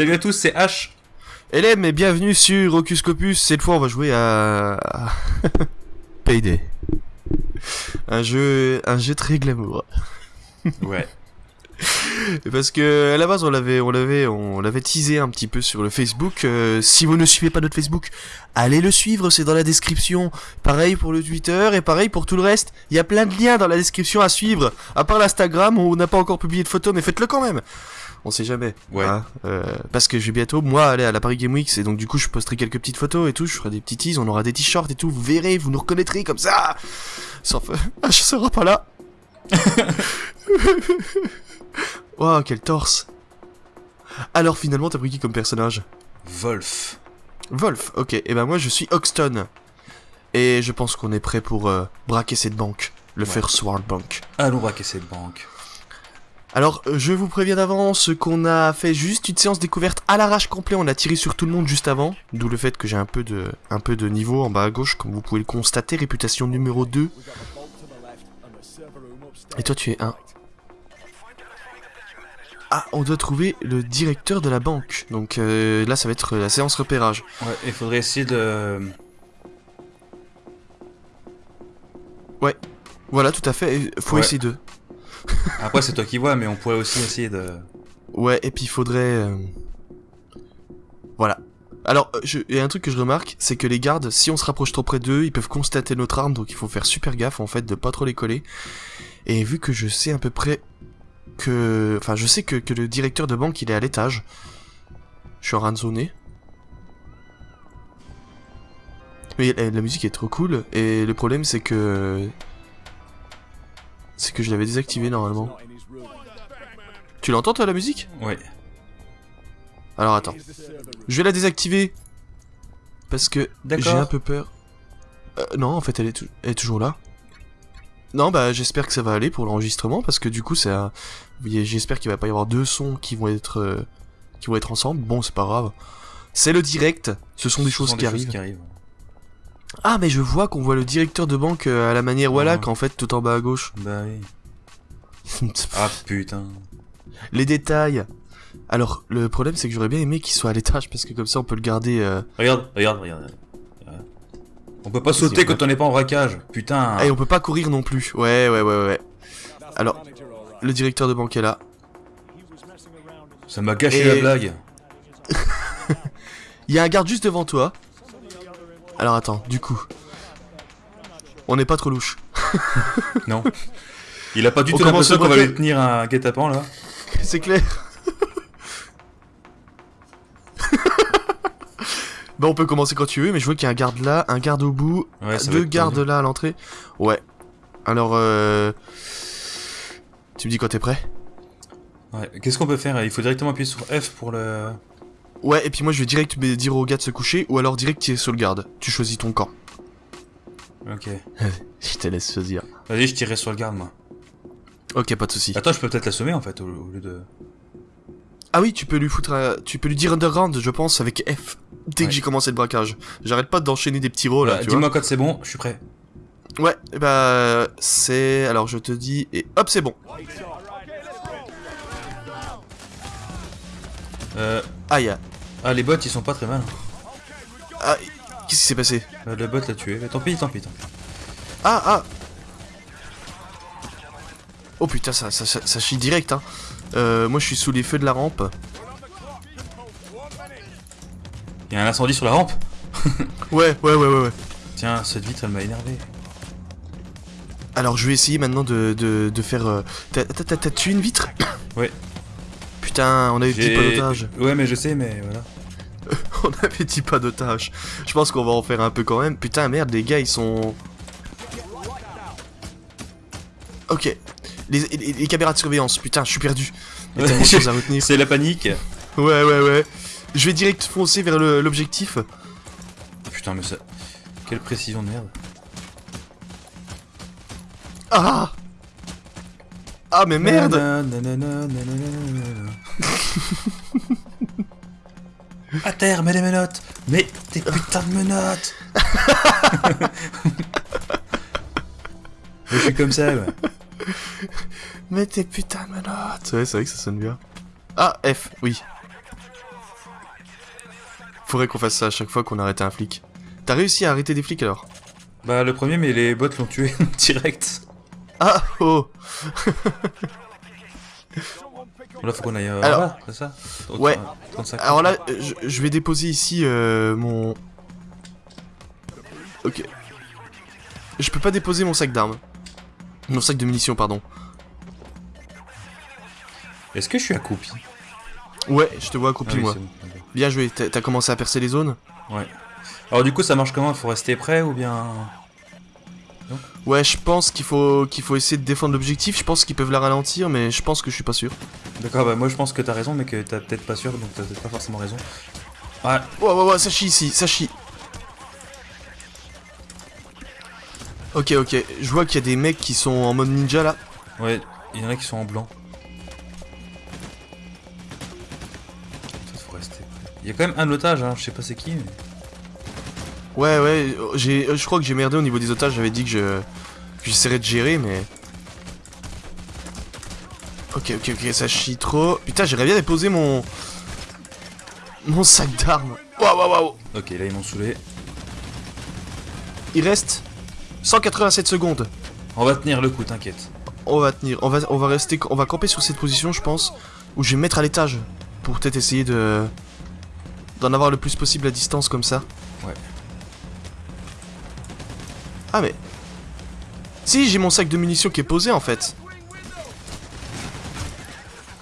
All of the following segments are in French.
Salut à tous, c'est H. LM et bienvenue sur Ocus Copus. Cette fois, on va jouer à Payday. Un jeu, un jeu très glamour. Ouais. Parce que à la base, on l'avait, on l'avait, on l'avait teasé un petit peu sur le Facebook. Euh, si vous ne suivez pas notre Facebook, allez le suivre, c'est dans la description. Pareil pour le Twitter et pareil pour tout le reste. Il y a plein de liens dans la description à suivre. À part l'Instagram, où on n'a pas encore publié de photos, mais faites-le quand même. On sait jamais. Ouais. hein. Euh, parce que je vais bientôt, moi, aller à la Paris Game Week, et donc du coup, je posterai quelques petites photos et tout. Je ferai des petits teas, on aura des t-shirts et tout. Vous verrez, vous nous reconnaîtrez comme ça. Sauf, ah, je serai pas là. Waouh, quel torse. Alors finalement, t'as pris qui comme personnage? Wolf. Wolf, ok. Et ben moi, je suis Hoxton. Et je pense qu'on est prêt pour euh, braquer cette banque. Le Ouais. First World Bank. Allons braquer cette banque. Alors, euh, je vous préviens d'avance qu'on a fait juste une séance découverte à l'arrache complet. On a tiré sur tout le monde juste avant. D'où le fait que j'ai un peu de, un peu de niveau en bas à gauche, comme vous pouvez le constater. Réputation numéro 2. Et toi, tu es un. Ah, on doit trouver le directeur de la banque. Donc euh, là, ça va être la séance repérage. Ouais, il faudrait essayer de... Voilà, tout à fait. Faut Ouais. essayer de. Après, c'est toi qui vois, mais on pourrait aussi essayer de... Ouais, et puis il faudrait. euh, Voilà. Alors, euh, il y a un truc que je remarque, c'est que les gardes, si on se rapproche trop près d'eux, ils peuvent constater notre arme, donc il faut faire super gaffe en fait de pas trop les coller. Et vu que je sais à peu près que, enfin, je sais que, que le directeur de banque il est à l'étage. Je suis en train de zoner. Mais la, musique est trop cool, et le problème c'est que, c'est que je l'avais désactivé normalement. Tu l'entends toi la musique? Ouais. Alors attends. Je vais la désactiver. Parce que j'ai un peu peur. Euh, non, en fait, elle est, tou- elle est toujours là. Non, bah j'espère que ça va aller pour l'enregistrement parce que du coup, ça, j'espère qu'il va pas y avoir deux sons qui vont être, euh, qui vont être ensemble. Bon, c'est pas grave. C'est le direct. Ce sont des Ce choses sont qui arrivent. qui arrivent. Ah, mais je vois qu'on voit le directeur de banque euh, à la manière Wallach en fait, tout en bas à gauche. Bah oui. Ah putain. Les détails. Alors, le problème, c'est que j'aurais bien aimé qu'il soit à l'étage parce que comme ça, on peut le garder. euh, Regarde, regarde, regarde. On peut pas sauter quand on n'est pas en braquage. Putain. Et on peut pas courir non plus. Ouais, ouais, ouais, ouais. Alors, le directeur de banque est là. Ça m'a gâché Et- la blague. Il y a un garde juste devant toi. Alors attends, du coup. On n'est pas trop louche. Non. Il a pas du tout l'impression qu'on va lui tenir un guet-apens là. C'est clair. Bon, on peut commencer quand tu veux, mais je vois qu'il y a un garde là, un garde au bout, Ouais, deux gardes tendu. là à l'entrée. Ouais. Alors, euh... Tu me dis quand t'es prêt Ouais. Qu'est-ce qu'on peut faire? Il faut directement appuyer sur F pour le. Ouais, et puis moi je vais direct dire au gars de se coucher, ou alors direct tirer sur le garde. Tu choisis ton camp. Ok. Je te laisse choisir. Vas-y, je tirerai sur le garde moi. Ok, pas de soucis. Attends, je peux peut-être l'assommer en fait au, au lieu de. Ah oui, tu peux lui foutre, un- tu peux lui dire underground, je pense, avec F. Dès Ouais. que j'ai commencé le braquage. J'arrête pas d'enchaîner des petits rôles là, Voilà. Dis-moi quand c'est bon, je suis prêt. Ouais, et bah c'est, alors je te dis et hop c'est bon. Euh... Aïe, Ah, les bots ils sont pas très mal. ah, qu'est-ce qui s'est passé? Euh, le bot l'a tué. Mais tant pis, tant pis, tant pis. Ah ah. Oh putain, ça, ça, ça, ça chie direct hein. Euh, moi je suis sous les feux de la rampe. Il y a un incendie sur la rampe Ouais, ouais, ouais, ouais, ouais. Tiens, cette vitre elle m'a énervé. Alors je vais essayer maintenant de, de, de faire. euh, T'as tué une vitre Ouais. Putain, on avait dit pas d'otage. Ouais, mais je sais, mais voilà. On avait dit pas d'otage. Je pense qu'on va en faire un peu quand même. Putain, merde, les gars, ils sont. Ok. Les, les- les caméras de surveillance, putain, je suis perdu. A. C'est la panique. Ouais, ouais, ouais. Je vais direct foncer vers l'objectif. Putain, mais ça. Quelle précision de merde. Ah Ah, mais merde. À terre, mets les menottes Mets tes putains de menottes Je suis comme ça, ouais. Mais tes putains de menottes Ouais, c'est vrai que ça sonne bien. Ah, F, oui. Faudrait qu'on fasse ça à chaque fois qu'on arrête un flic. T'as réussi à arrêter des flics alors? Bah, le premier, mais les bots l'ont tué direct. Ah, oh Là, faut qu'on aille euh, Alors- c'est ça? Ouais. 35. Alors là, euh, je, je vais déposer ici euh, mon... Ok. Je peux pas déposer mon sac d'armes. Mon sac de munitions, pardon. Est-ce que je suis accroupi Ouais, je te vois Ah accroupi, oui, moi. bon. Bien joué, t'as t'as commencé à percer les zones Ouais. Alors, du coup, ça marche comment? Faut rester prêt ou bien? Ouais, je pense qu'il faut qu'il faut essayer de défendre l'objectif. Je pense qu'ils peuvent la ralentir, mais je pense que je suis pas sûr. D'accord, bah, moi, je pense que t'as raison, mais que t'as peut-être pas sûr, donc t'as peut-être pas forcément raison. Ouais, Ouais, ouais, ouais, ça chie ici, ça chie. Ok, ok, je vois qu'il y a des mecs qui sont en mode ninja là. ouais, il y en a qui sont en blanc. Y a quand même un otage, hein, je sais pas c'est qui, mais. Ouais, ouais, j'ai, euh, je crois que j'ai merdé au niveau des otages. J'avais dit que je j'essaierais de gérer, mais. Ok, ok, ok, ça chie trop. Putain, j'aimerais bien déposer mon. Mon sac d'armes. Waouh, waouh, waouh. Ok, là, ils m'ont saoulé. Il reste 187 secondes. On va tenir le coup, t'inquiète. On va tenir, on va, on va rester, on va camper sur cette position, je pense, où je vais me mettre à l'étage pour peut-être essayer de d'en avoir le plus possible à distance comme ça. Ouais. Ah mais si j'ai mon sac de munitions qui est posé en fait.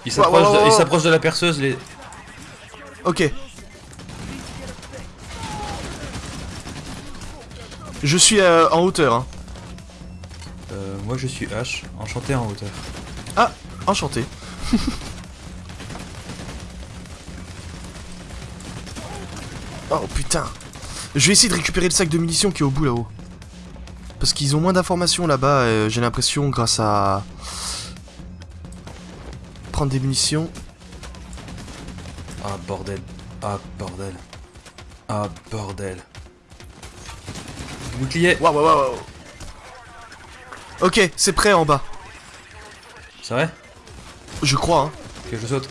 Ouais, ouais, de, la perceuse, les. Ok. Je suis euh, en hauteur. Hein. Euh, moi, je suis H, enchanté en hauteur. Enchanté. oh putain. Je vais essayer de récupérer le sac de munitions qui est au bout là-haut. Parce qu'ils ont moins d'informations là-bas, euh, j'ai l'impression, grâce à... Prendre des munitions. Ah, bordel. Ah, bordel. Ah, bordel. Bouclier Waouh, waouh, waouh. Ok, c'est prêt en bas. C'est vrai? Je crois, hein. Que je saute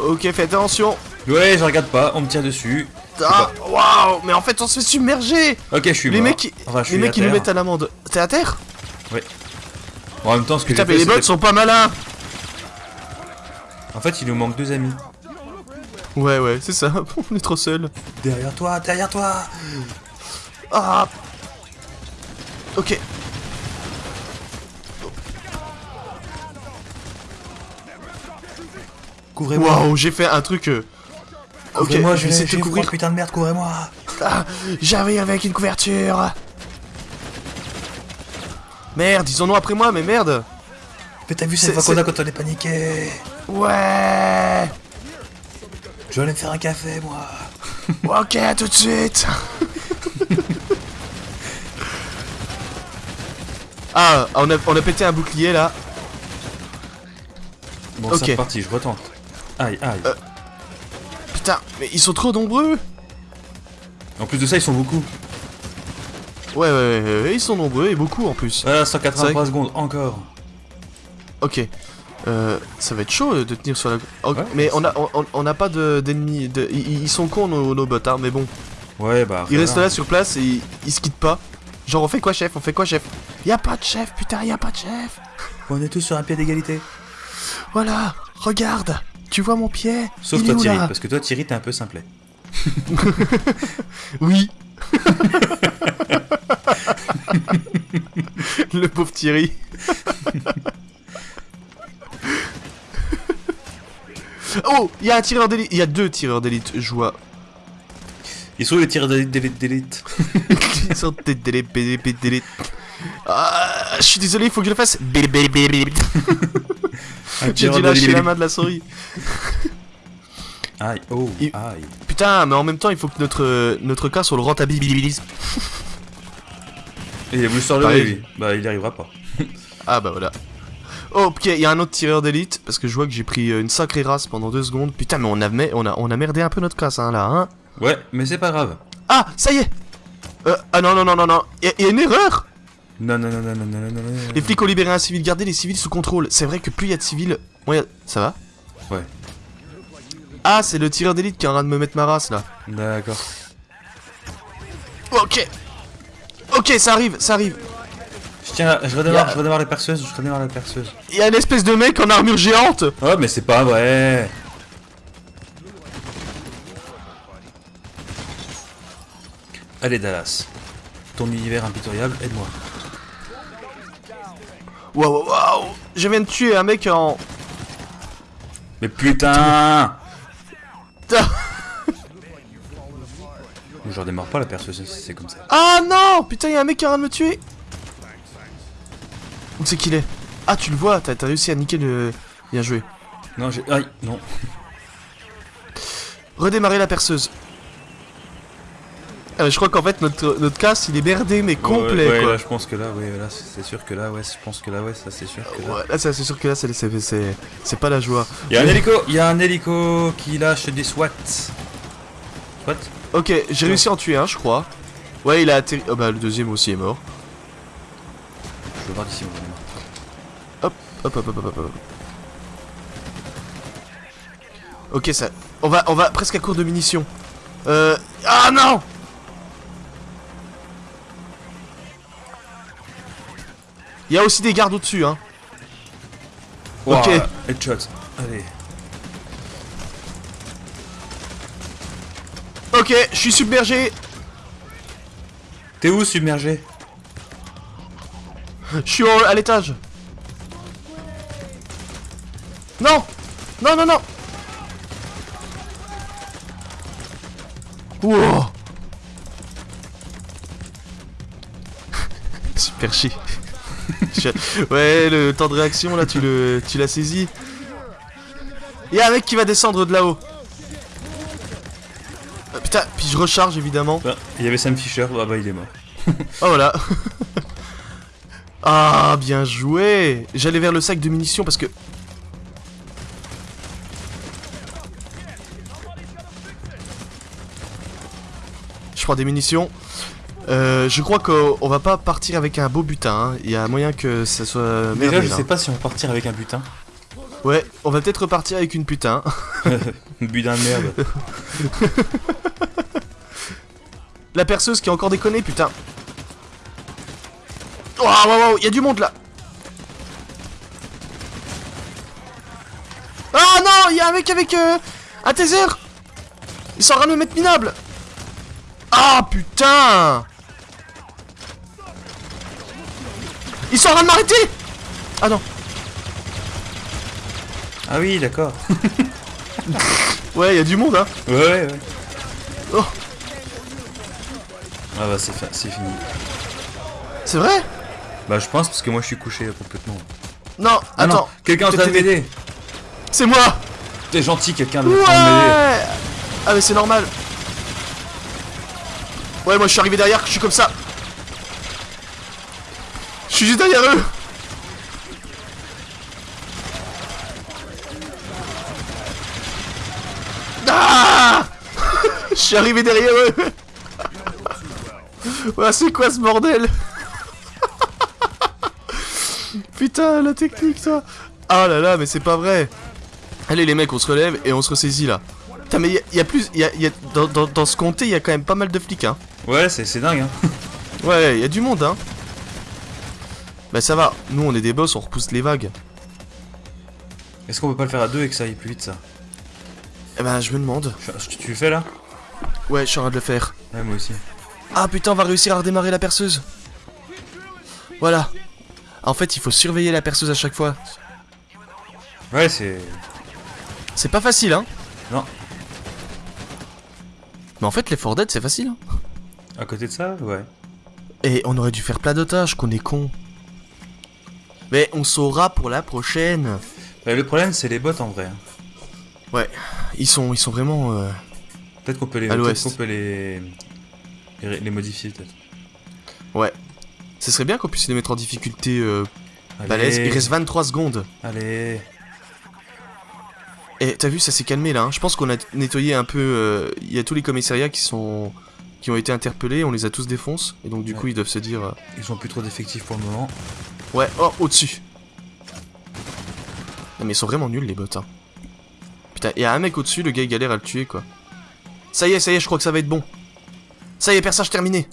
Ok, faites attention. Ouais, je regarde pas, on me tire dessus. Ah, waouh, mais en fait, on se fait submerger. Ok, je suis Les mort. mecs, qui- Enfin, je les suis mecs, à ils nous terre. mettent à l'amende. T'es à terre? Bon, en même temps, ce que Putain, mais fait, les bots c'était- sont pas malins. En fait, il nous manque deux amis. Ouais, ouais, c'est ça. On est trop seuls. Derrière toi, derrière toi Ah Ok. Couvrez-moi Waouh, j'ai fait un truc. euh, Ok, Couvrez-moi, je vais essayer de couvrir. putain de merde, couvrez-moi Ah, J'arrive avec une couverture. Merde, ils en ont après moi, mais merde. Mais t'as vu C'est- cette fois qu'on a quand on est paniqué Ouais. Je vais aller me faire un café, moi Ok, à tout de suite. ah, on a, on a pété un bouclier là. Bon, Ok. c'est reparti, je retente. Aïe, aïe. Euh. Putain, mais ils sont trop nombreux. En plus de ça, ils sont beaucoup. Ouais, ouais, ouais, ouais, ils sont nombreux et beaucoup en plus. C'est 183 vrai secondes, encore. Ok. Euh, ça va être chaud euh, de tenir sur la. Ouais, mais on a, on, a pas de- d'ennemis. De, ils, ils sont cons nos, nos bots, hein, mais bon. Ouais, bah. Ils restent là sur place et ils, ils se quittent pas. Genre, on fait quoi, chef? On fait quoi, chef? Y a pas de chef, putain, y a pas de chef. On est tous sur un pied d'égalité. Voilà, regarde. Tu vois mon pied Sauf Il toi, Thierry, parce que toi, Thierry, t'es un peu simplet. Oui. Le pauvre Thierry. oh, il y a un tireur d'élite. Il y a deux tireurs d'élite, je vois. Ils sont où les tireurs d'élite d'élite d'élite Ils sont d'élite, d'élite. Ah, je suis désolé, il faut que je le fasse. J'ai dû lâcher la main de la souris. Aïe, oh, aïe. Putain, mais en même temps, il faut que notre, notre cas on le rentabilise. Et il a voulu se relever. Bah, il y arrivera pas. Ah bah voilà. Oh, ok, il y a un autre tireur d'élite, parce que je vois que j'ai pris euh, une sacrée race pendant deux secondes. Putain, mais on a, on a, on a merdé un peu notre classe, hein, là, hein. Ouais, mais c'est pas grave. Ah, ça y est euh, Ah non, non, non, non, non, il y a une erreur non, non, non, non, non, non, non, non. Les flics ont libéré un civil, gardez les civils sous contrôle. C'est vrai que plus il y a de civils... Ouais, ça va Ouais. Ah, c'est le tireur d'élite qui est en train de me mettre ma race, là. D'accord. Ok Ok, ça arrive, ça arrive Je tiens, là, je redémarre, a... je redémarre les perceuses, je redémarre les perceuses. Il y a une espèce de mec en armure géante Oh, mais c'est pas vrai Allez, Dallas, ton univers impitoyable, aide-moi. Waouh, waouh, waouh Je viens de tuer un mec en... Mais putain Putain. Je redémarre pas la perceuse si c'est comme ça. Ah non Putain, il y a un mec qui est en train de me tuer Où c'est qu'il est? Ah, tu le vois, t'as t'as réussi à niquer le... Bien joué. Non, j'ai... Aïe, non. Redémarrer la perceuse. Ah, je crois qu'en fait, notre, notre casse, il est merdé, mais complet, ouais, ouais, quoi. là je pense que là, ouais, là c'est sûr que là, ouais, je pense que là, ouais, ça c'est sûr que là. Ouais, là, c'est sûr que là, c'est- pas la joie. Il y a un hélico, il y a un hélico qui lâche des SWAT. SWAT Ok, j'ai réussi à en tuer un, je crois. Ouais, il a atterri... Oh bah, le deuxième aussi est mort. Je veux voir d'ici. Hop, hop, hop, hop, hop, hop. Ok, ça... On va, on va presque à court de munitions. Euh... Ah non Il y a aussi des gardes au-dessus, hein. Ok. Ouah, Headshot. Allez. Ok, je suis submergé. T'es où submergé? Je suis au- à l'étage. Non Non, non, non Wow Super chi. Ouais, le temps de réaction, là, tu le, tu l'as saisi. Il y a un mec qui va descendre de là-haut. Euh, putain, puis je recharge, évidemment. Ah, Il y avait Sam Fisher, ah bah il est mort. Oh voilà. ah, bien joué. J'allais vers le sac de munitions parce que... Je prends des munitions. Euh, je crois qu'on on va pas partir avec un beau butin. hein. Il y a moyen que ça soit... Déjà, merdé, je là. sais pas si on va partir avec un butin. Ouais, on va peut-être repartir avec une putain. Butin de merde. La perceuse qui a encore déconné, putain. Oh, wow, wow, il y a du monde là. Ah non, il y a un mec avec euh, un taser. Il s'en de me mettre minable. Ah putain. Ils sont en train de m'arrêter Ah non. Ah oui, d'accord. Ouais, il y a du monde, hein. Ouais, ouais, ouais. Oh. Ah bah c'est fi- c'est fini. C'est vrai? Bah je pense parce que moi je suis couché euh, complètement. Non, Ah attends. quelqu'un en train de m'aider. C'est moi T'es gentil, quelqu'un Ouais de m'aider. Ah mais c'est normal. Ouais, moi je suis arrivé derrière, je suis comme ça. Je suis juste derrière eux. Ah Je suis arrivé derrière eux. Ouais, c'est quoi ce bordel Putain, la technique, toi. Ah là là, mais c'est pas vrai. Allez les mecs, on se relève et on se ressaisit là. Putain mais il y, a plus, y a, y a- dans, dans, dans ce comté il y a quand même pas mal de flics hein. Ouais, c'est c'est dingue, hein. Ouais, il y a du monde hein. Bah ça va, nous on est des boss, on repousse les vagues. Est-ce qu'on peut pas le faire à deux et que ça aille plus vite, ça? Eh ben je me demande. Je- Tu le fais, là? Ouais, je suis en train de le faire. Ouais, moi aussi. Ah putain, on va réussir à redémarrer la perceuse. Voilà. En fait, il faut surveiller la perceuse à chaque fois. Ouais, c'est... C'est pas facile hein. Non. Mais en fait, les Dead c'est facile. Hein. À côté de ça, ouais. Et on aurait dû faire plein de tâches, qu'on est con. Mais on saura pour la prochaine. Ouais, le problème, c'est les bots, en vrai. Ouais, ils sont, ils sont vraiment. euh, Peut-être qu'on peut les... Qu'on peut les... Les, les modifier, peut-être. Ouais. Ce serait bien qu'on puisse les mettre en difficulté euh, Balèze, il reste 23 secondes. Allez. Et t'as vu, ça s'est calmé là. hein. Je pense qu'on a nettoyé un peu. euh, Il y a tous les commissariats qui sont. qui ont été interpellés, on les a tous défonce. Et donc, du Ouais. coup, ils doivent se dire. euh, Ils ont plus trop d'effectifs pour le moment. Ouais, oh, au-dessus. Non, mais ils sont vraiment nuls les bots. Hein. Putain, il y a un mec au-dessus, le gars il galère à le tuer quoi. Ça y est, ça y est, je crois que ça va être bon. Ça y est, perçage terminé.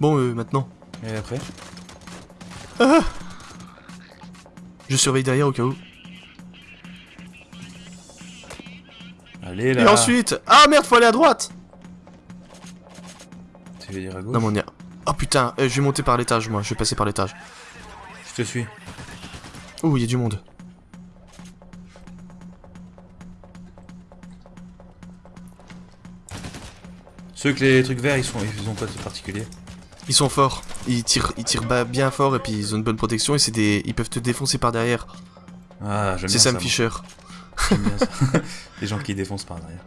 Bon, euh, maintenant. Et après Je surveille derrière au cas où. Allez là. Et ensuite. Ah merde, faut aller à droite Tu veux dire à gauche Non, mais on y a. Oh putain, euh, je vais monter par l'étage moi, je vais passer par l'étage. Je te suis. Ouh, il y a du monde. Ceux que les trucs verts, ils sont, ils ont quoi de particulier Ils sont forts. Ils tirent, ils tirent bien fort et puis ils ont une bonne protection et c'est des. Ils peuvent te défoncer par derrière. Ah, j'aime C'est bien Sam ça. Fisher. moi. J'aime bien ça. les gens qui défoncent par derrière.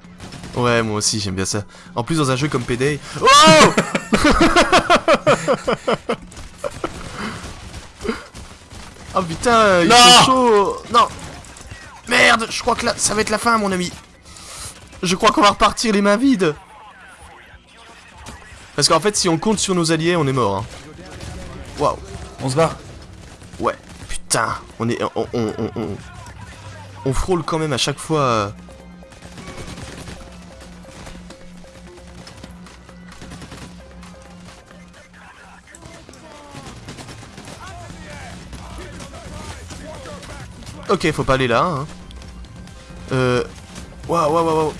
Ouais, moi aussi, j'aime bien ça. En plus, dans un jeu comme Payday. Oh Oh putain, ils Non sont chauds Non Merde, je crois que là, ça va être la fin, mon ami. Je crois qu'on va repartir les mains vides. Parce qu'en fait, si on compte sur nos alliés, on est mort. hein. Waouh. On se barre Ouais, putain, on est, on, on, on, on, on frôle quand même à chaque fois. Ok, faut pas aller là. Hein. Euh, waouh, waouh, waouh, waouh.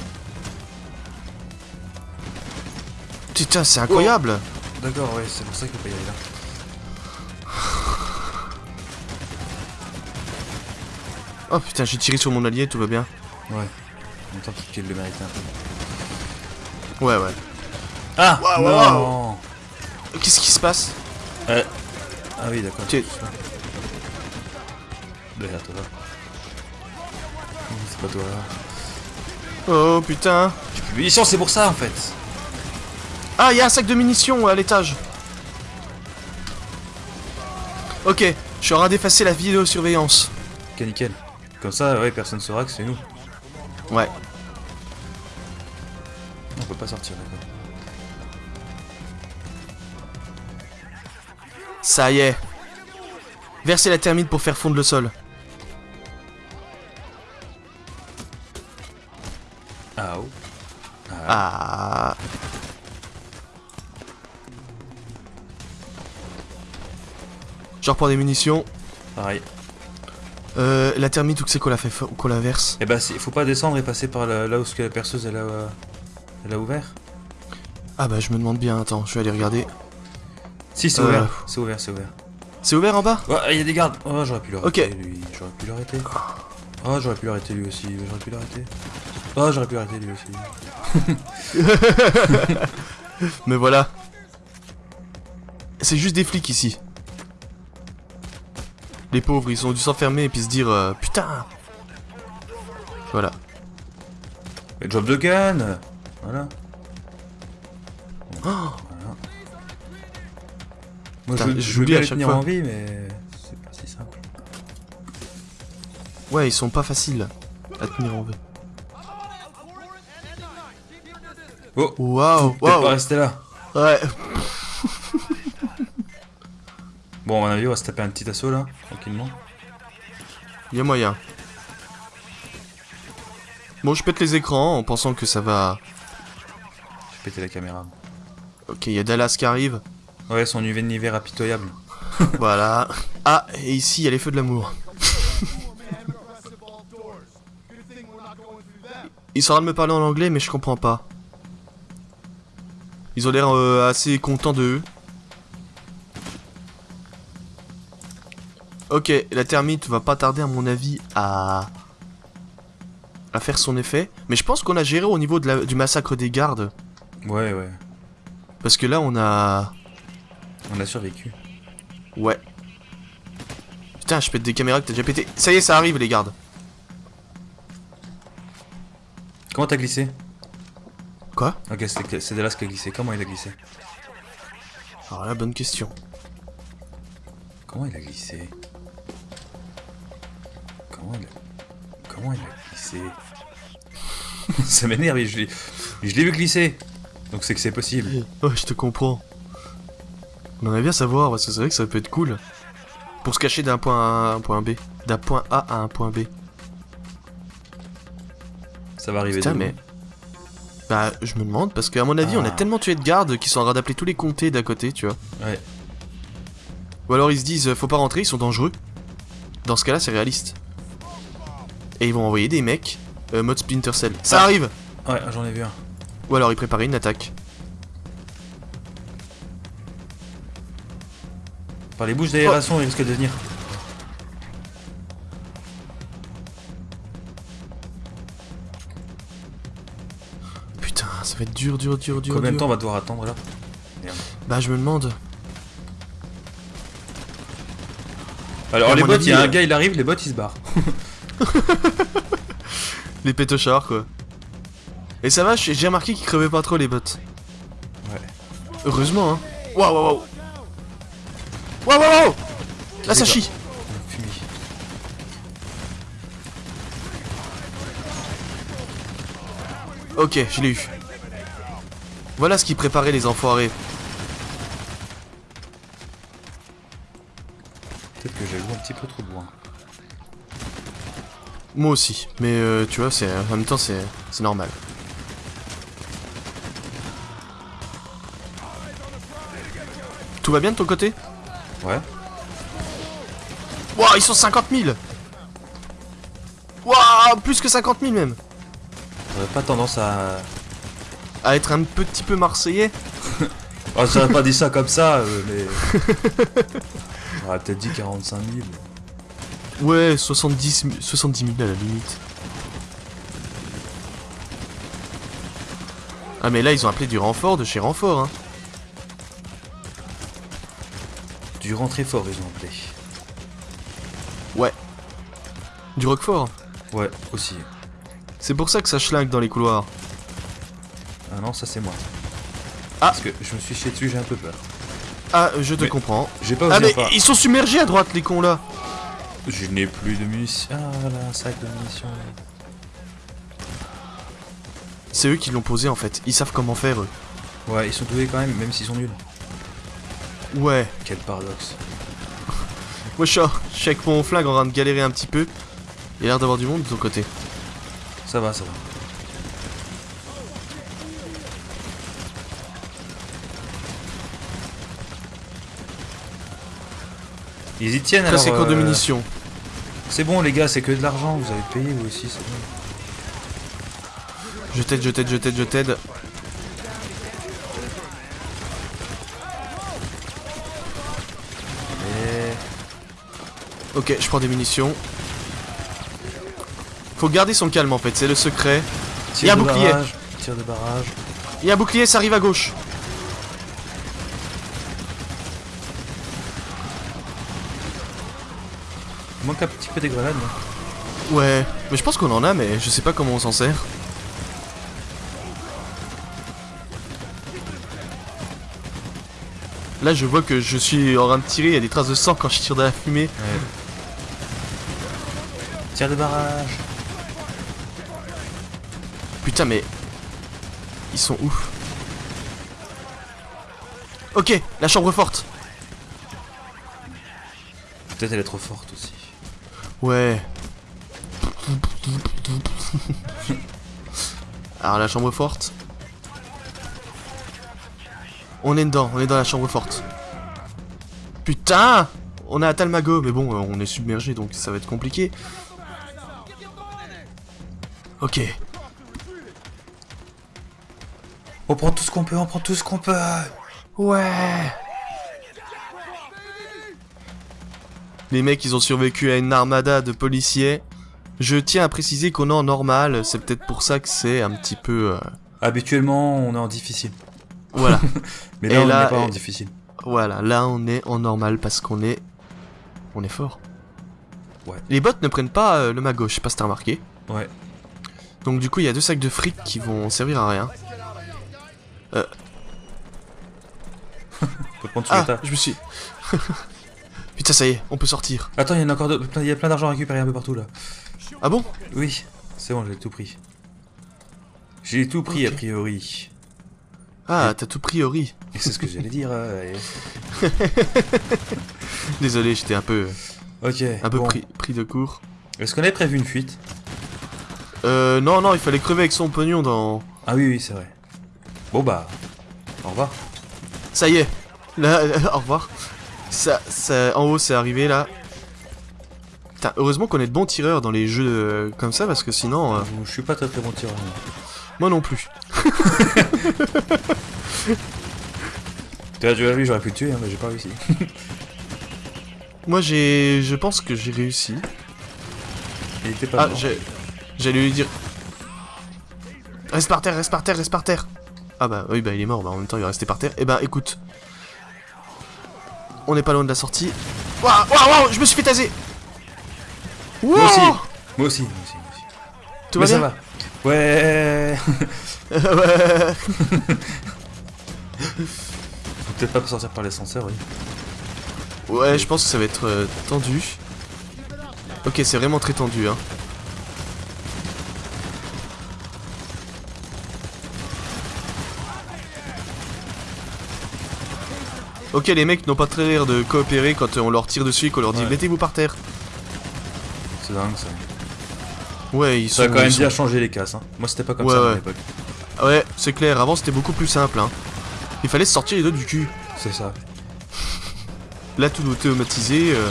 Putain, c'est incroyable. D'accord, ouais, c'est pour ça qu'il faut pas y aller là. Oh putain, j'ai tiré sur mon allié, tout va bien. Ouais. En même temps qu'il le méritait un peu. Ouais, ouais. Ah Waouh, Non waouh. Qu'est-ce qui se passe? Euh, Ah oui, d'accord. Toi. C'est pas toi. Oh putain. J'ai plus de munitions, c'est pour ça en fait. Ah, il y a un sac de munitions à l'étage. Ok, je suis en train d'effacer la vidéosurveillance. Ok, nickel. Comme ça, ouais, personne saura que c'est nous. Ouais. On peut pas sortir, d'accord. Ça y est. Versez la thermite pour faire fondre le sol. Ah. Je reprends des munitions. Pareil. Euh, la thermite, où que c'est qu'on la fait fa- qu'on la verse? Eh bah, c'est- faut pas descendre et passer par là, là où ce que la perceuse elle a, euh, elle a ouvert. Ah bah je me demande bien, attends, je vais aller regarder. Si, c'est Euh. ouvert. C'est ouvert, c'est ouvert. C'est ouvert en bas? Ouais, il y a des gardes. Oh, j'aurais pu l'arrêter, Ok. lui. J'aurais pu l'arrêter. Oh, j'aurais pu l'arrêter lui aussi. J'aurais pu l'arrêter. Oh, j'aurais pu l'arrêter lui aussi. Mais voilà. C'est juste des flics ici. Les pauvres, ils ont dû s'enfermer et puis se dire euh, Putain Voilà. Mais job de gun Voilà. Oh Voilà. Moi, Putain, je, je veux bien à les chaque tenir fois. en vie, mais c'est pas si simple. Ouais, ils sont pas faciles à tenir en vie. Oh, Waouh peut-être pas Waouh rester là. Ouais. Bon, à mon avis, on va se taper un petit assaut là, tranquillement. Il y a moyen. Bon, je pète les écrans en pensant que ça va. J'ai pété la caméra. Ok, il y a Dallas qui arrive. Ouais, son UV de hiver impitoyable. voilà. Ah, et ici, il y a les feux de l'amour. Ils sont en train de me parler en anglais, mais je comprends pas. Ils ont l'air euh, assez contents d'eux. Ok, la termite va pas tarder à mon avis à à faire son effet. Mais je pense qu'on a géré au niveau de la- du massacre des gardes. Ouais, ouais. Parce que là, on a... On a survécu. Ouais. Putain, je pète des caméras que t'as déjà pété. Ça y est, ça arrive, les gardes. Comment t'as glissé? Quoi Ok, c'est c'est Dallas qui a glissé. Comment il a glissé Alors là, bonne question. Comment il a glissé Comment il a... Comment il a glissé Ça m'énerve, je l'ai je l'ai vu glisser. Donc c'est que c'est possible. Ouais, je te comprends. On aimerait bien savoir, parce que c'est vrai que ça peut être cool. Pour se cacher d'un point A à un point B. D'un point A à un point B. Ça va arriver Putain, mais... Bah, je me demande, parce qu'à mon avis, on a Ah. tellement tué de gardes qu'ils sont en train d'appeler tous les comtés d'à côté, tu vois. Ouais. Ou alors ils se disent, euh, faut pas rentrer, ils sont dangereux. Dans ce cas-là, c'est réaliste. Et ils vont envoyer des mecs, euh, mode Splinter Cell. Ça Ah. arrive Ouais, j'en ai vu un. Ou alors ils préparaient une attaque. Par les bouches d'aération, il risque de venir. Être dur, dur, dur, dur, Combien de temps on va devoir attendre là Bah, je me demande. Alors les bots, il y a un euh, gars, il arrive, les bots ils se barrent. Les pétochards, quoi. Et ça va, j'ai remarqué qu'ils crevaient pas trop les bots. Ouais. Heureusement, hein. Waouh, waouh, waouh. Waouh, waouh, waouh Là, ça chie. Ok, je l'ai eu. Voilà ce qui préparait les enfoirés. Peut-être que j'ai joué un petit peu trop loin. Moi aussi. Mais euh, tu vois, c'est en même temps, c'est c'est normal. Tout va bien de ton côté? Ouais. Waouh, ils sont 50 000 Waouh, plus que 50 000 même J'aurais pas tendance à. À être un petit peu marseillais Oh, j'aurais pas dit ça comme ça, euh, mais. J'aurais peut-être dit 45 000. Ouais, 70, 000 70 000 à la limite. Ah mais là, ils ont appelé du renfort de chez renfort, hein. Du rentré fort, ils ont appelé. Ouais. Du roquefort. Ouais, aussi. C'est pour ça que ça schlingue dans les couloirs. Ah non, ça c'est moi. Ah. Parce que je me suis chié dessus, j'ai un peu peur. Ah, je te Mais- comprends. J'ai pas osé Ah mais pas. ils sont submergés à droite, les cons là Je n'ai plus de munitions. Ah voilà, un sac de munitions. C'est eux qui l'ont posé en fait. Ils savent comment faire, eux. Ouais, ils sont doués quand même, même s'ils sont nuls. Ouais. Quel paradoxe. Moi, je suis je suis avec mon flingue en train de galérer un petit peu. Il y a l'air d'avoir du monde de ton côté. Ça va, ça va. Ils y tiennent alors. Corps de euh, munitions. C'est bon les gars, c'est que de l'argent, vous avez payé vous aussi, c'est bon. Je t'aide, je t'aide, je t'aide, je t'aide. Et... Ok, je prends des munitions. Faut garder son calme en fait, c'est le secret. Il y a un bouclier. barrage, Tir de barrage. Il y a un bouclier, ça arrive à gauche. Il manque un petit peu des grenades. là. Ouais, mais je pense qu'on en a, mais je sais pas comment on s'en sert. Là, je vois que je suis en train de tirer, il y a des traces de sang quand je tire de la fumée. Ouais. Tir de barrage. Putain, mais. Ils sont ouf. Ok, la chambre forte. Peut-être elle est trop forte aussi. Ouais. Alors, la chambre forte. On est dedans, on est dans la chambre forte. Putain On a Talmago, mais bon, euh, on est submergé donc ça va être compliqué. Ok. On prend tout ce qu'on peut, on prend tout ce qu'on peut. Ouais. Les mecs, ils ont survécu à une armada de policiers. Je tiens à préciser qu'on est en normal, c'est peut-être pour ça que c'est un petit peu... euh, Habituellement, on est en difficile. Voilà, Mais Et là, on n'est pas en difficile. voilà, là on est en normal parce qu'on est... On est fort. Ouais. Les bots ne prennent pas euh, le mago, je sais pas si t'as remarqué. Ouais. Donc du coup, il y a deux sacs de fric qui vont servir à rien. Sous Ah, je me suis... Putain, ça y est, on peut sortir. Attends, il y en a encore. Il y a plein d'argent à récupérer un peu partout là. Ah bon? Oui, c'est bon, j'ai tout pris. J'ai tout pris a priori. Ah, t'as tout. Et c'est ce que j'allais dire. euh, et- Désolé, j'étais un peu, Ok. un peu bon. pris, pris de court. Est-ce qu'on avait prévu une fuite? Euh, non, non, il fallait crever avec son pognon dans... Ah oui, oui, c'est vrai. Bon bah, au revoir. Ça y est. Là, au revoir. Ça, ça, en haut, c'est arrivé, là. Putain, heureusement qu'on est de bons tireurs dans les jeux euh, comme ça, parce que sinon... euh, Je suis pas très très bon tireur. moi. non plus. Tu as vu, j'aurais pu le tuer, hein, mais j'ai pas réussi. Moi, j'ai... Je pense que j'ai réussi. Il était pas Ah. J'allais lui dire... Reste par terre, reste par terre, reste par terre Ah bah oui, bah il est mort, bah en même temps il est resté par terre. Eh bah écoute... On n'est pas loin de la sortie. Waouh, waouh, waouh, je me suis fait taser Moi aussi. Moi aussi, moi aussi, moi aussi. Tout mais va ça bien va. Ouais. Ouais. Faut peut-être pas sortir par l'ascenseur, oui. Ouais, je pense que ça va être euh, tendu. Ok, c'est vraiment très tendu, hein. Ok, les mecs n'ont pas très l'air de coopérer quand on leur tire dessus et qu'on leur dit Ouais. mettez-vous par terre. C'est dingue ça. Ouais, ils Ça sont. a quand même sont- bien changé les casses. Hein. Moi c'était pas comme Ouais, ça à ouais. mon époque. Ouais, c'est clair, avant c'était beaucoup plus simple, hein. Il fallait se sortir les doigts du cul. C'est ça. Là, tout automatisé. Euh...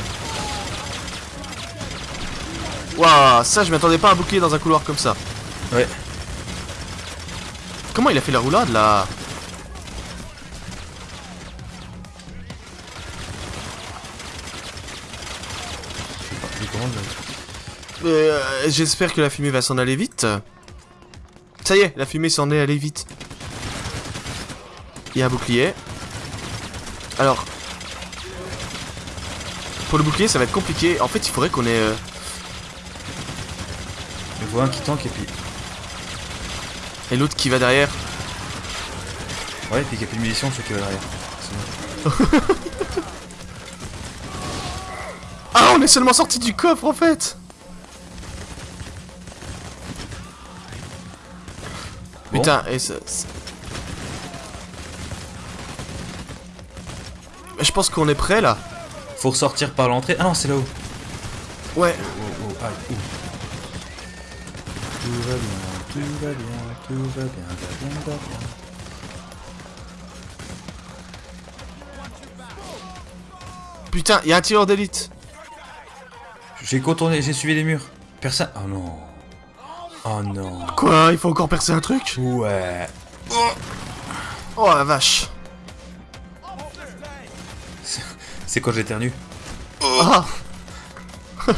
Waouh, ça, je m'attendais pas à boucler dans un couloir comme ça. Ouais. Comment il a fait la roulade là? Euh, J'espère que la fumée va s'en aller vite. Ça y est, la fumée s'en est allée vite. Il y a un bouclier. Alors. Pour le bouclier, ça va être compliqué. En fait, il faudrait qu'on ait. euh, Je vois un qui tank et puis. Et l'autre qui va derrière. Ouais, et puis qu'il y a plus de munitions, ceux qui va derrière. Ah, on est seulement sorti du coffre en fait Bon. Putain, et ça... Je pense qu'on est prêt là. Faut ressortir par l'entrée. Ah non, c'est là-haut. Ouais. Oh, oh, aïe, ouh. Tout va bien, tout va bien, tout va bien, va bien, va bien. Putain, il y a un tireur d'élite. J'ai contourné, j'ai suivi les murs. Personne. Oh non. Oh non. Quoi Il faut encore percer un truc? Ouais. Oh la vache. C'est quand j'éternue. Ah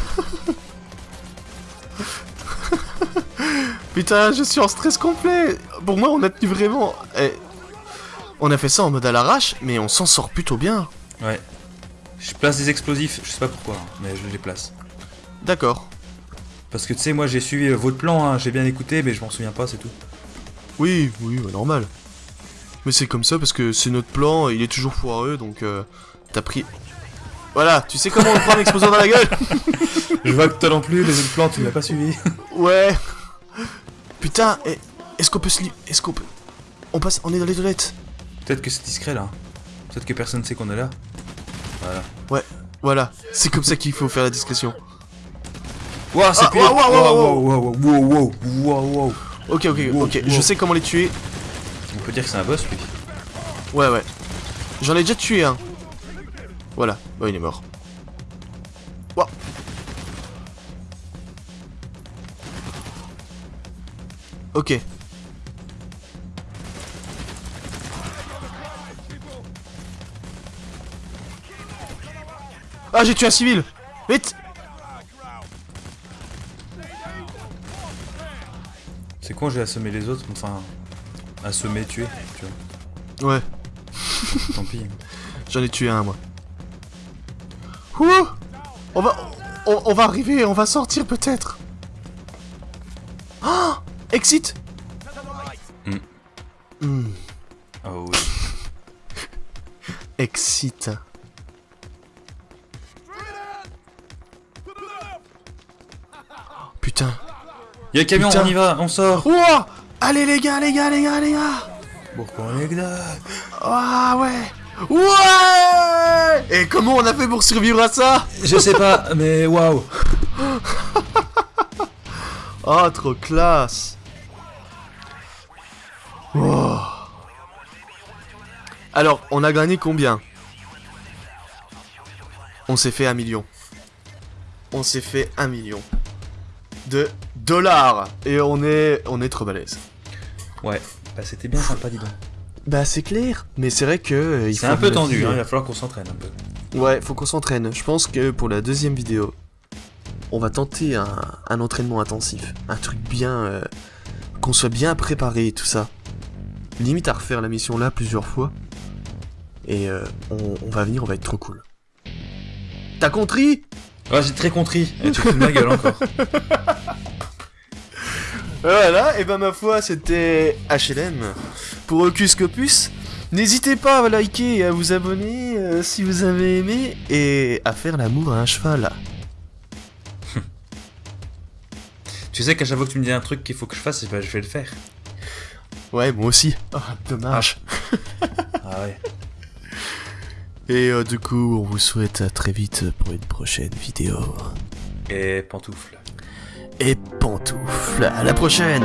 Putain, je suis en stress complet. Pour moi, on a tenu vraiment. eh, On a fait ça en mode à l'arrache, mais on s'en sort plutôt bien. Ouais. Je place des explosifs, je sais pas pourquoi, hein, mais je les place. D'accord. Parce que tu sais, moi j'ai suivi euh, votre plan, hein, j'ai bien écouté, mais je m'en souviens pas, c'est tout. Oui, oui, bah, normal. Mais c'est comme ça parce que c'est notre plan, il est toujours foireux, donc euh, t'as pris. Voilà, tu sais comment on prend l'explosion dans la gueule Je vois que toi non plus, les autres plans, tu m'as pas suivi. Ouais. Putain, est-ce qu'on peut se. Est-ce qu'on peut... On passe... On est dans les toilettes. Peut-être que c'est discret là. Peut-être que personne sait qu'on est là. Voilà. Ouais, voilà. C'est comme ça qu'il faut faire la discrétion. Waouh, c'est Ah, pire waouh, waouh, Waouh, waouh, waouh, waouh, waouh, waouh, waouh. Ok, ok, Wow, ok. wow. Je sais comment les tuer. On peut dire que c'est un boss lui. Ouais, ouais. J'en ai déjà tué un. Voilà. Bon, il est mort. Ouah. Ok. Ah, j'ai tué un civil Vite C'est con, j'ai assommé les autres, enfin. Assommé, tué, tu vois. Ouais, Tant pis. j'en ai tué un, moi. Ouh on va, on, on va arriver, on va sortir peut-être. Ah Exit. Hmm, Oh oui. Exit. Y'a un camion, Putain. on y va, on sort. Ouah Allez les gars, les gars, les gars, les gars Pourquoi les gars Ah ouais Ouais Et comment on a fait pour survivre à ça? Je sais pas, mais waouh. Ah, trop classe Wow. Alors, on a gagné combien? On s'est fait un million. On s'est fait un million de dollars Et on est, on est trop balèze. Ouais, bah c'était bien sympa, dis donc. Bah c'est clair, mais c'est vrai que euh, C'est un peu tendu, hein, il va falloir qu'on s'entraîne un peu. Ouais, faut qu'on s'entraîne. Je pense que pour la deuxième vidéo, on va tenter un, un entraînement intensif. Un truc bien... euh, qu'on soit bien préparé et tout ça. Limite à refaire la mission là plusieurs fois. Et euh, on, on va venir, on va être trop cool. T'as compris? Ouais, j'ai très contrit. Et tu te fous de ma gueule encore. Voilà, et ben ma foi, c'était HLM pour Hocus Copus. N'hésitez pas à liker et à vous abonner euh, si vous avez aimé et à faire l'amour à un cheval. tu sais qu'à chaque fois que tu me dis un truc qu'il faut que je fasse, eh ben, je vais le faire. Ouais, moi aussi. Ah, dommage. Ah ouais. Et euh, du coup, on vous souhaite à très vite pour une prochaine vidéo. Et pantoufle. Et pantoufle, à la prochaine